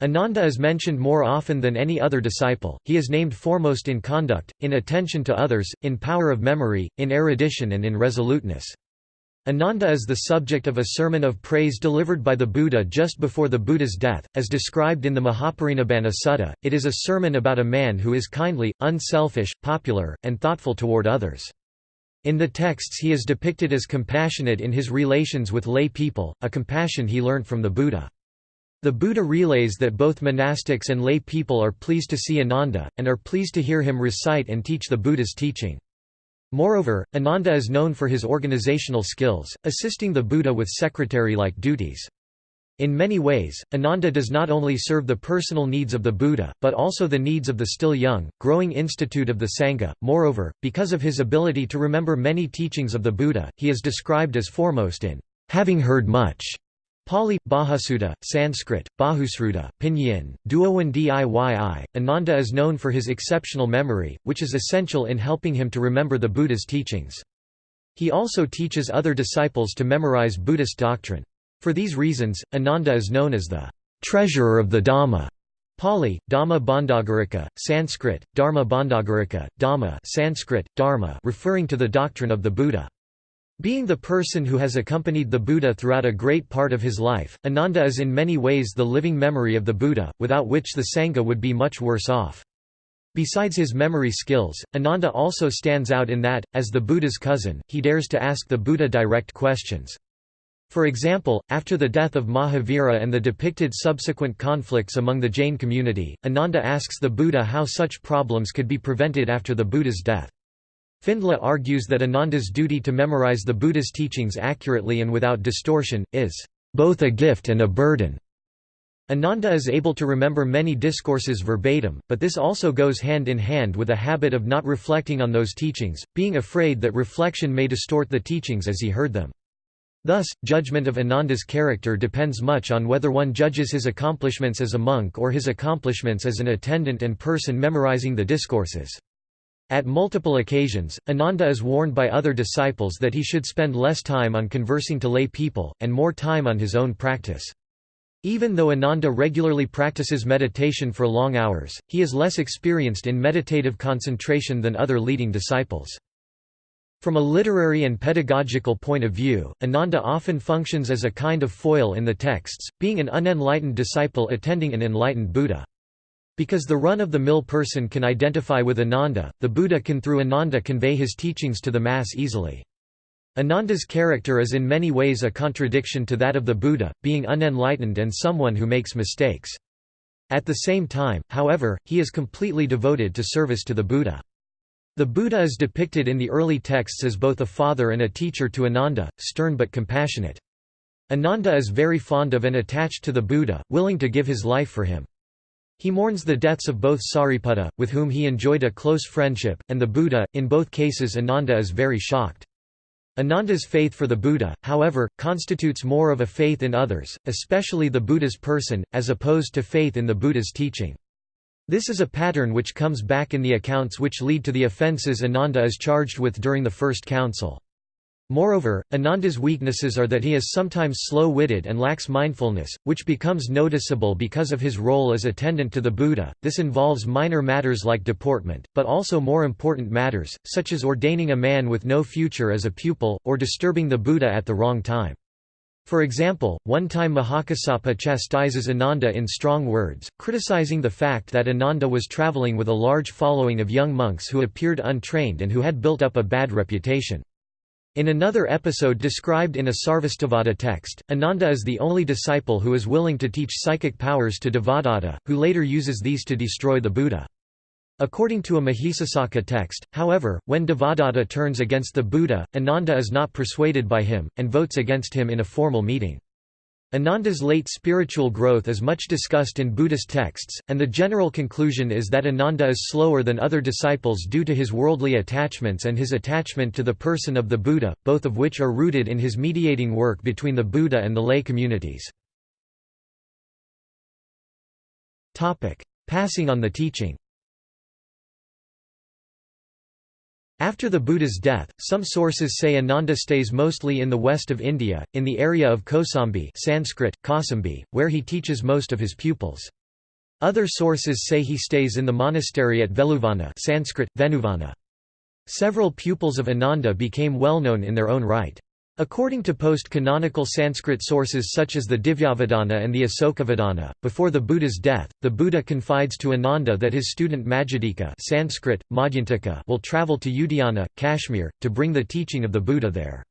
Ananda is mentioned more often than any other disciple, he is named foremost in conduct, in attention to others, in power of memory, in erudition and in resoluteness. Ananda is the subject of a sermon of praise delivered by the Buddha just before the Buddha's death, as described in the Mahaparinibbana Sutta. It is a sermon about a man who is kindly, unselfish, popular, and thoughtful toward others. In the texts he is depicted as compassionate in his relations with lay people, a compassion he learned from the Buddha. The Buddha relays that both monastics and lay people are pleased to see Ananda, and are pleased to hear him recite and teach the Buddha's teaching. Moreover, Ananda is known for his organizational skills, assisting the Buddha with secretary-like duties. In many ways, Ananda does not only serve the personal needs of the Buddha, but also the needs of the still young, growing institute of the Sangha. Moreover, because of his ability to remember many teachings of the Buddha, he is described as foremost in having heard much. Pali, Bahussuta, Sanskrit, Bahusruta, Pinyin, Duowen Diyi. Ananda is known for his exceptional memory, which is essential in helping him to remember the Buddha's teachings. He also teaches other disciples to memorize Buddhist doctrine. For these reasons, Ananda is known as the treasurer of the Dhamma. Pali, Dhamma Bhandagarika, Sanskrit, Dharma Bhandagarika, Dhamma Sanskrit, Dharma referring to the doctrine of the Buddha. Being the person who has accompanied the Buddha throughout a great part of his life, Ananda is in many ways the living memory of the Buddha, without which the Sangha would be much worse off. Besides his memory skills, Ananda also stands out in that, as the Buddha's cousin, he dares to ask the Buddha direct questions. For example, after the death of Mahavira and the depicted subsequent conflicts among the Jain community, Ananda asks the Buddha how such problems could be prevented after the Buddha's death. Findly argues that Ananda's duty to memorize the Buddha's teachings accurately and without distortion, is both a gift and a burden. Ananda is able to remember many discourses verbatim, but this also goes hand in hand with a habit of not reflecting on those teachings, being afraid that reflection may distort the teachings as he heard them. Thus, judgment of Ananda's character depends much on whether one judges his accomplishments as a monk or his accomplishments as an attendant and person memorizing the discourses. At multiple occasions, Ananda is warned by other disciples that he should spend less time on conversing to lay people, and more time on his own practice. Even though Ananda regularly practices meditation for long hours, he is less experienced in meditative concentration than other leading disciples. From a literary and pedagogical point of view, Ananda often functions as a kind of foil in the texts, being an unenlightened disciple attending an enlightened Buddha. Because the run-of-the-mill person can identify with Ananda, the Buddha can through Ananda convey his teachings to the mass easily. Ananda's character is in many ways a contradiction to that of the Buddha, being unenlightened and someone who makes mistakes. At the same time, however, he is completely devoted to service to the Buddha. The Buddha is depicted in the early texts as both a father and a teacher to Ananda, stern but compassionate. Ananda is very fond of and attached to the Buddha, willing to give his life for him. He mourns the deaths of both Sariputta, with whom he enjoyed a close friendship, and the Buddha, in both cases Ananda is very shocked. Ananda's faith for the Buddha, however, constitutes more of a faith in others, especially the Buddha's person, as opposed to faith in the Buddha's teaching. This is a pattern which comes back in the accounts which lead to the offences Ananda is charged with during the First Council. Moreover, Ananda's weaknesses are that he is sometimes slow-witted and lacks mindfulness, which becomes noticeable because of his role as attendant to the Buddha. This involves minor matters like deportment, but also more important matters, such as ordaining a man with no future as a pupil, or disturbing the Buddha at the wrong time. For example, one time Mahakassapa chastises Ananda in strong words, criticizing the fact that Ananda was traveling with a large following of young monks who appeared untrained and who had built up a bad reputation. In another episode described in a Sarvastivada text, Ananda is the only disciple who is willing to teach psychic powers to Devadatta, who later uses these to destroy the Buddha. According to a Mahisasaka text, however, when Devadatta turns against the Buddha, Ananda is not persuaded by him, and votes against him in a formal meeting. Ananda's late spiritual growth is much discussed in Buddhist texts, and the general conclusion is that Ananda is slower than other disciples due to his worldly attachments and his attachment to the person of the Buddha, both of which are rooted in his mediating work between the Buddha and the lay communities. Passing on the teaching After the Buddha's death, some sources say Ananda stays mostly in the west of India, in the area of Kosambi Sanskrit, Kosambi, where he teaches most of his pupils. Other sources say he stays in the monastery at Veluvana Sanskrit, Venuvana. Several pupils of Ananda became well known in their own right. According to post-canonical Sanskrit sources such as the Divyavadana and the Asokavadana, before the Buddha's death, the Buddha confides to Ananda that his student Majjhadika Sanskrit, will travel to Udayana, Kashmir, to bring the teaching of the Buddha there.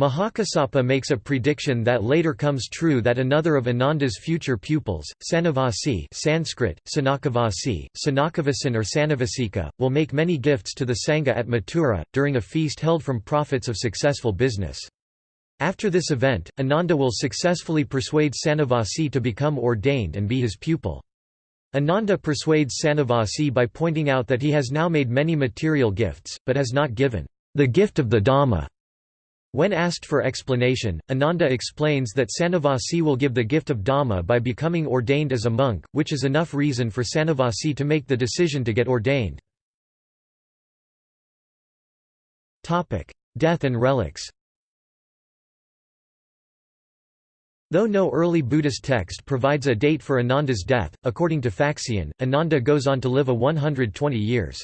Mahakassapa makes a prediction that later comes true that another of Ananda's future pupils, Sanavasi Sanskrit, Sanakavasi, Sanakavasin or Sanavasika, will make many gifts to the Sangha at Mathura, during a feast held from profits of successful business. After this event, Ananda will successfully persuade Sanavasi to become ordained and be his pupil. Ananda persuades Sanavasi by pointing out that he has now made many material gifts, but has not given the gift of the Dhamma when asked for explanation, Ananda explains that Sanavasi will give the gift of Dhamma by becoming ordained as a monk, which is enough reason for Sanavasi to make the decision to get ordained. Death and relics Though no early Buddhist text provides a date for Ananda's death, according to Faxian, Ananda goes on to live a 120 years.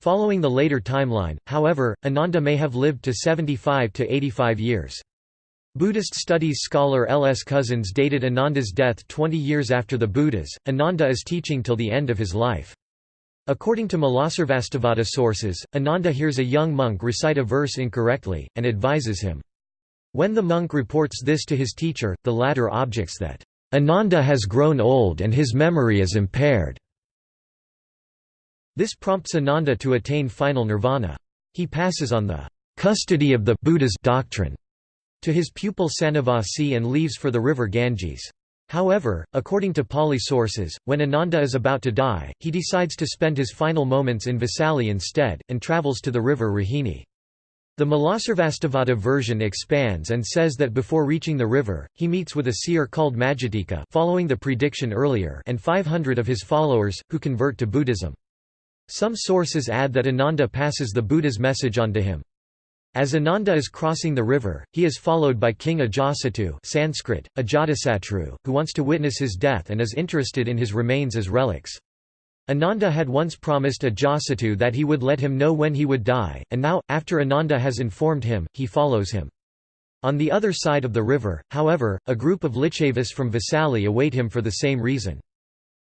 Following the later timeline, however, Ananda may have lived to 75 to 85 years. Buddhist studies scholar L. S. Cousins dated Ananda's death 20 years after the Buddha's. Ananda is teaching till the end of his life. According to Mulasarvastivada sources, Ananda hears a young monk recite a verse incorrectly, and advises him. When the monk reports this to his teacher, the latter objects that, "...Ananda has grown old and his memory is impaired." This prompts Ananda to attain final nirvana. He passes on the custody of the Buddha's doctrine to his pupil Sanavasi and leaves for the river Ganges. However, according to Pali sources, when Ananda is about to die, he decides to spend his final moments in Vaisali instead, and travels to the river Rohini. The Mulasarvastivada version expands and says that before reaching the river, he meets with a seer called Majatika following the prediction earlier and 500 of his followers, who convert to Buddhism. Some sources add that Ananda passes the Buddha's message on to him. As Ananda is crossing the river, he is followed by King Ajasattu Sanskrit, Ajatasatru, who wants to witness his death and is interested in his remains as relics. Ananda had once promised Ajasattu that he would let him know when he would die, and now, after Ananda has informed him, he follows him. On the other side of the river, however, a group of Licchavis from Vesali await him for the same reason.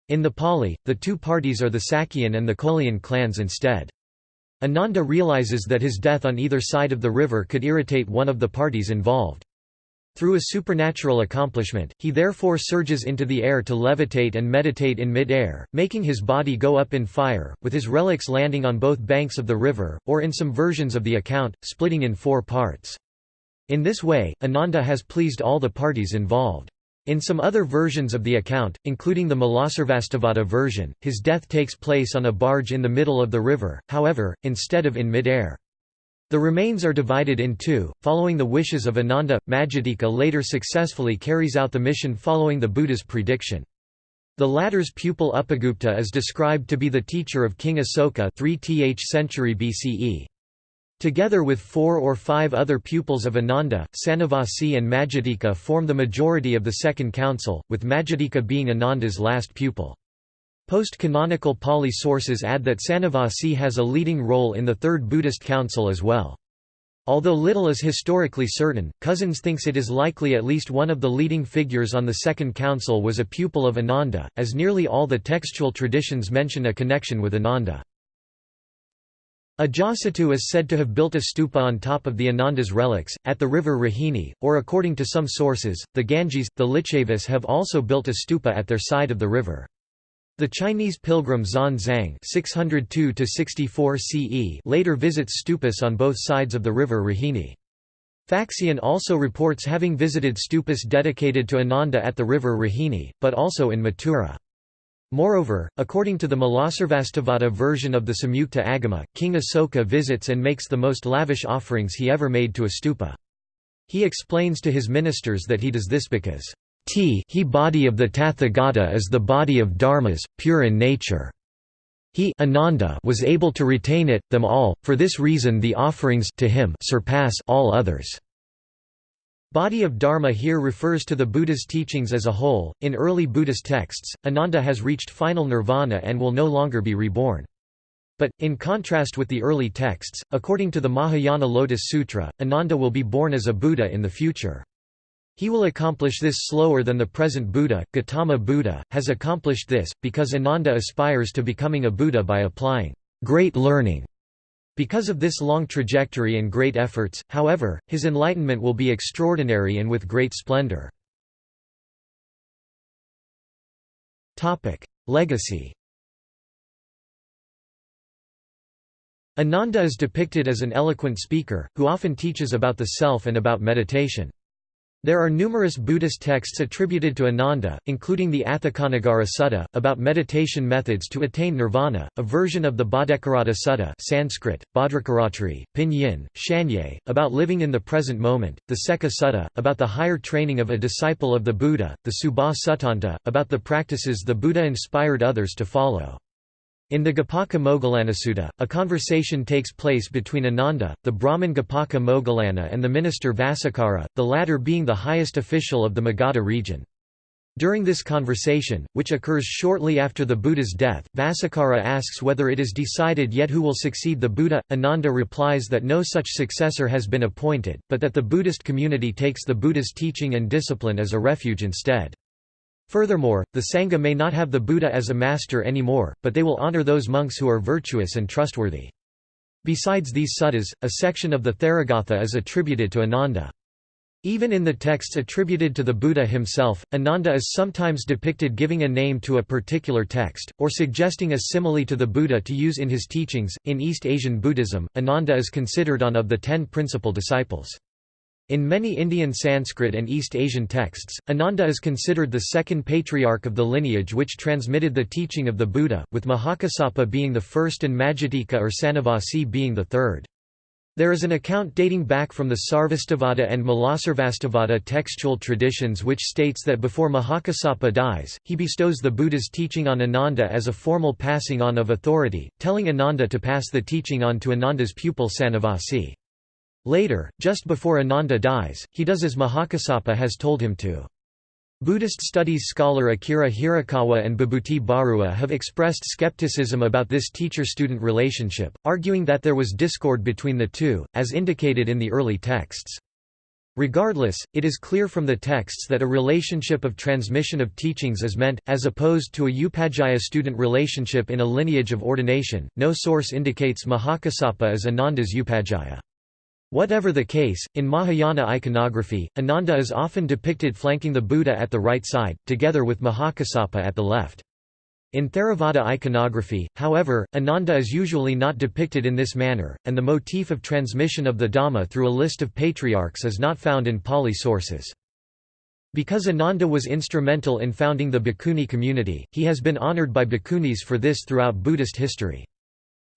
In the Pali, the two parties are the Sakyan and the Kolian clans instead. Ananda realizes that his death on either side of the river could irritate one of the parties involved. Through a supernatural accomplishment, he therefore surges into the air to levitate and meditate in mid-air, making his body go up in fire, with his relics landing on both banks of the river, or in some versions of the account, splitting in four parts. In this way, Ananda has pleased all the parties involved. In some other versions of the account, including the Mulasarvastivada version, his death takes place on a barge in the middle of the river, however, instead of in mid-air. The remains are divided in two, following the wishes of Ananda. Majatika later successfully carries out the mission following the Buddha's prediction. The latter's pupil Upagupta is described to be the teacher of King Asoka 3th century BCE. Together with four or five other pupils of Ananda, Sanavasi and Majatika form the majority of the Second Council, with Majatika being Ananda's last pupil. Post-canonical Pali sources add that Sanavasi has a leading role in the Third Buddhist Council as well. Although little is historically certain, Cousins thinks it is likely at least one of the leading figures on the Second Council was a pupil of Ananda, as nearly all the textual traditions mention a connection with Ananda. Ajasattu is said to have built a stupa on top of the Ananda's relics, at the river Rohini, or according to some sources, the Ganges, the Licchavis have also built a stupa at their side of the river. The Chinese pilgrim Zang (602–64 CE) later visits stupas on both sides of the river Rohini. Faxian also reports having visited stupas dedicated to Ananda at the river Rohini, but also in Mathura. Moreover, according to the Mulasarvastivada version of the Samyukta Agama, King Asoka visits and makes the most lavish offerings he ever made to a stupa. He explains to his ministers that he does this because T he body of the Tathagata is the body of dharmas, pure in nature. He Ananda was able to retain it, them all, for this reason the offerings to him surpass all others. Body of Dharma here refers to the Buddha's teachings as a whole. In early Buddhist texts, Ananda has reached final nirvana and will no longer be reborn. But, in contrast with the early texts, according to the Mahayana Lotus Sutra, Ananda will be born as a Buddha in the future. He will accomplish this slower than the present Buddha, Gautama Buddha, has accomplished this, because Ananda aspires to becoming a Buddha by applying great learning. Because of this long trajectory and great efforts, however, his enlightenment will be extraordinary and with great splendor. Legacy Ananda is depicted as an eloquent speaker, who often teaches about the self and about meditation. There are numerous Buddhist texts attributed to Ananda, including the Atthakanagara Sutta, about meditation methods to attain nirvana, a version of the Bhaddekaratta Sutta Sanskrit, Bhadrakaratri, Pinyin, Shanye, about living in the present moment, the Sekha Sutta, about the higher training of a disciple of the Buddha, the Subha Suttanta, about the practices the Buddha inspired others to follow. In the Gopaka Moggallanasutta, a conversation takes place between Ananda, the Brahmin Gopaka Moggallana and the minister Vassakara, the latter being the highest official of the Magadha region. During this conversation, which occurs shortly after the Buddha's death, Vassakara asks whether it is decided yet who will succeed the Buddha. Ananda replies that no such successor has been appointed, but that the Buddhist community takes the Buddha's teaching and discipline as a refuge instead. Furthermore, the Sangha may not have the Buddha as a master anymore, but they will honor those monks who are virtuous and trustworthy. Besides these suttas, a section of the Theragatha is attributed to Ananda. Even in the texts attributed to the Buddha himself, Ananda is sometimes depicted giving a name to a particular text, or suggesting a simile to the Buddha to use in his teachings. In East Asian Buddhism, Ananda is considered one of the ten principal disciples. In many Indian Sanskrit and East Asian texts, Ananda is considered the second patriarch of the lineage which transmitted the teaching of the Buddha, with Mahakassapa being the first and Majatika or Sanavasi being the third. There is an account dating back from the Sarvastivada and Mulasarvastivada textual traditions which states that before Mahakassapa dies, he bestows the Buddha's teaching on Ananda as a formal passing on of authority, telling Ananda to pass the teaching on to Ananda's pupil Sanavasi. Later, just before Ananda dies, he does as Mahakassapa has told him to. Buddhist studies scholar Akira Hirakawa and Bibhuti Barua have expressed skepticism about this teacher-student relationship, arguing that there was discord between the two, as indicated in the early texts. Regardless, it is clear from the texts that a relationship of transmission of teachings is meant, as opposed to a Upajjhaya-student relationship in a lineage of ordination. No source indicates Mahakassapa as Ananda's Upajjhaya. Whatever the case, in Mahayana iconography, Ananda is often depicted flanking the Buddha at the right side, together with Mahakassapa at the left. In Theravada iconography, however, Ananda is usually not depicted in this manner, and the motif of transmission of the Dhamma through a list of patriarchs is not found in Pali sources. Because Ananda was instrumental in founding the Bhikkhuni community, he has been honored by bhikkhunis for this throughout Buddhist history.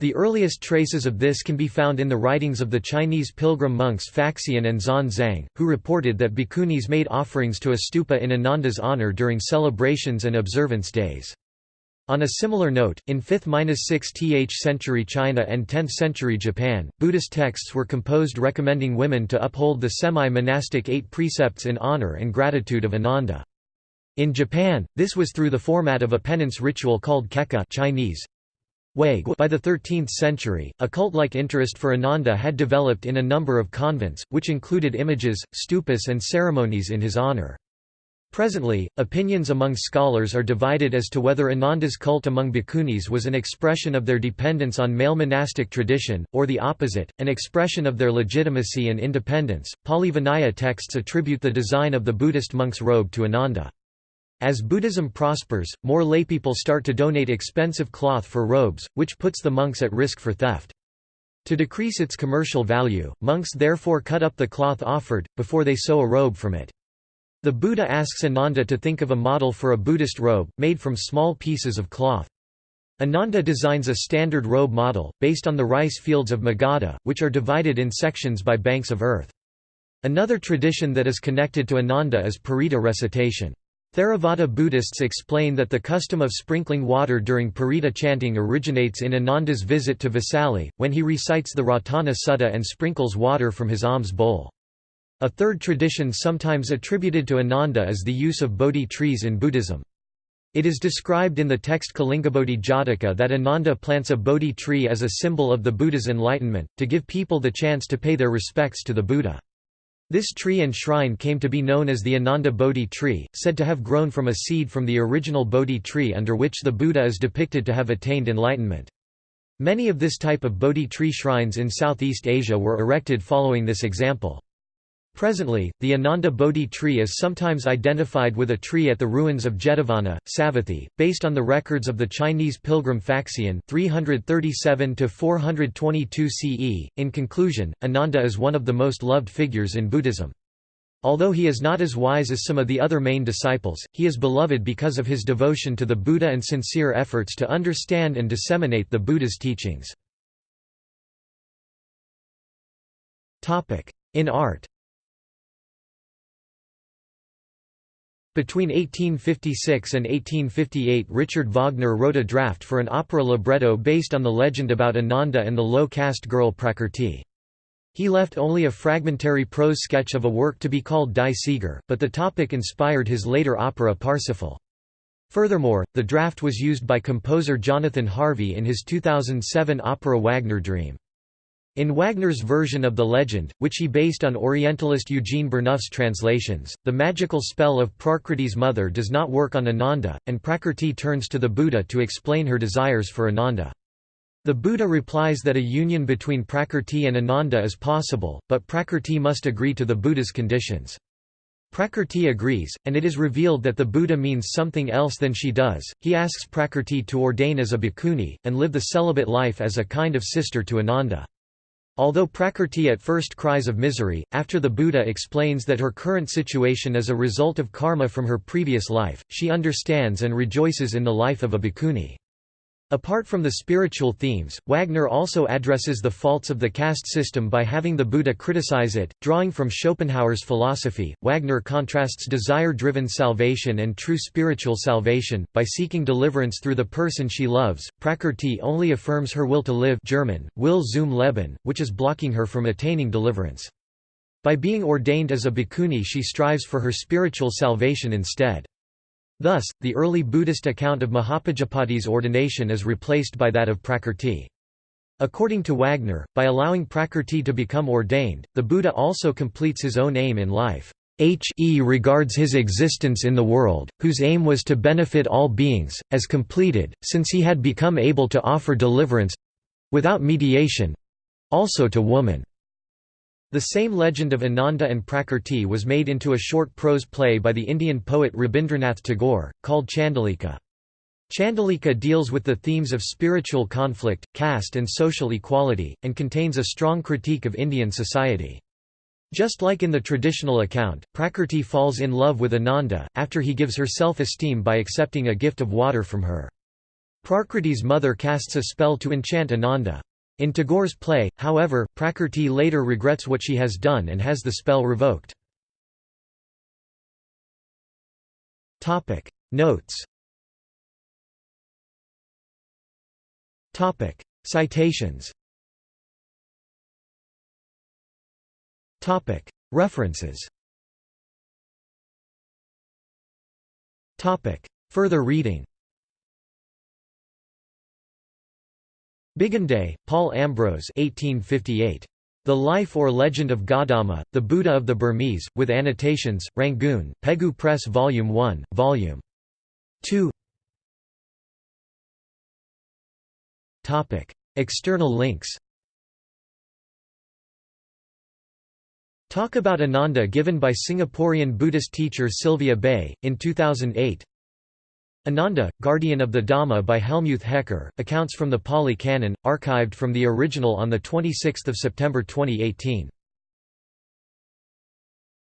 The earliest traces of this can be found in the writings of the Chinese pilgrim monks Faxian and Xuan Zang, who reported that bhikkhunis made offerings to a stupa in Ananda's honor during celebrations and observance days. On a similar note, in 5th–6th century China and 10th century Japan, Buddhist texts were composed recommending women to uphold the semi-monastic eight precepts in honor and gratitude of Ananda. In Japan, this was through the format of a penance ritual called keka Chinese, by the 13th century, a cult-like interest for Ananda had developed in a number of convents, which included images, stupas and ceremonies in his honor. Presently, opinions among scholars are divided as to whether Ananda's cult among bhikkhunis was an expression of their dependence on male monastic tradition, or the opposite, an expression of their legitimacy and independence. Pali Vinaya texts attribute the design of the Buddhist monk's robe to Ananda. As Buddhism prospers, more laypeople start to donate expensive cloth for robes, which puts the monks at risk for theft. To decrease its commercial value, monks therefore cut up the cloth offered, before they sew a robe from it. The Buddha asks Ananda to think of a model for a Buddhist robe, made from small pieces of cloth. Ananda designs a standard robe model, based on the rice fields of Magadha, which are divided in sections by banks of earth. Another tradition that is connected to Ananda is Parita recitation. Theravada Buddhists explain that the custom of sprinkling water during Parita chanting originates in Ananda's visit to Vesali, when he recites the Ratana Sutta and sprinkles water from his alms bowl. A third tradition sometimes attributed to Ananda is the use of Bodhi trees in Buddhism. It is described in the text Kalingabodhi Jataka that Ananda plants a Bodhi tree as a symbol of the Buddha's enlightenment, to give people the chance to pay their respects to the Buddha. This tree and shrine came to be known as the Ananda Bodhi tree, said to have grown from a seed from the original Bodhi tree under which the Buddha is depicted to have attained enlightenment. Many of this type of Bodhi tree shrines in Southeast Asia were erected following this example. Presently, the Ananda Bodhi tree is sometimes identified with a tree at the ruins of Jetavana, Savatthi, based on the records of the Chinese pilgrim Faxian 337–422 CE. In conclusion, Ananda is one of the most loved figures in Buddhism. Although he is not as wise as some of the other main disciples, he is beloved because of his devotion to the Buddha and sincere efforts to understand and disseminate the Buddha's teachings. In art Between 1856 and 1858 Richard Wagner wrote a draft for an opera libretto based on the legend about Ananda and the low-caste girl Prakrti. He left only a fragmentary prose sketch of a work to be called Die Sieger, but the topic inspired his later opera Parsifal. Furthermore, the draft was used by composer Jonathan Harvey in his 2007 opera Wagner Dream. In Wagner's version of the legend, which he based on Orientalist Eugene Burnouf's translations, the magical spell of Prakriti's mother does not work on Ananda, and Prakriti turns to the Buddha to explain her desires for Ananda. The Buddha replies that a union between Prakriti and Ananda is possible, but Prakriti must agree to the Buddha's conditions. Prakriti agrees, and it is revealed that the Buddha means something else than she does. He asks Prakriti to ordain as a bhikkhuni, and live the celibate life as a kind of sister to Ananda. Although Prakrti at first cries of misery, after the Buddha explains that her current situation is a result of karma from her previous life, she understands and rejoices in the life of a bhikkhuni. Apart from the spiritual themes, Wagner also addresses the faults of the caste system by having the Buddha criticize it. Drawing from Schopenhauer's philosophy, Wagner contrasts desire driven salvation and true spiritual salvation. By seeking deliverance through the person she loves, Prakrti only affirms her will to live, German, Will zum Leben, which is blocking her from attaining deliverance. By being ordained as a bhikkhuni, she strives for her spiritual salvation instead. Thus, the early Buddhist account of Mahapajapati's ordination is replaced by that of Prakrti. According to Wagner, by allowing Prakrti to become ordained, the Buddha also completes his own aim in life. He regards his existence in the world, whose aim was to benefit all beings, as completed, since he had become able to offer deliverance—without mediation—also to woman. The same legend of Ananda and Prakrti was made into a short prose play by the Indian poet Rabindranath Tagore, called Chandalika. Chandalika deals with the themes of spiritual conflict, caste and social equality, and contains a strong critique of Indian society. Just like in the traditional account, Prakrti falls in love with Ananda, after he gives her self-esteem by accepting a gift of water from her. Prakrti's mother casts a spell to enchant Ananda. In Tagore's play, however, Prakrti later regrets what she has done and has the spell revoked. Notes. Citations. References. Further reading Bigandet, Paul Ambrose 1858. The Life or Legend of Gautama, the Buddha of the Burmese, with annotations, Rangoon, Pegu Press Volume 1, Volume 2 External links. Talk about Ananda given by Singaporean Buddhist teacher Sylvia Bay, in 2008 Ananda, Guardian of the Dhamma by Helmuth Hecker, accounts from the Pali Canon, archived from the original on 26 September 2018.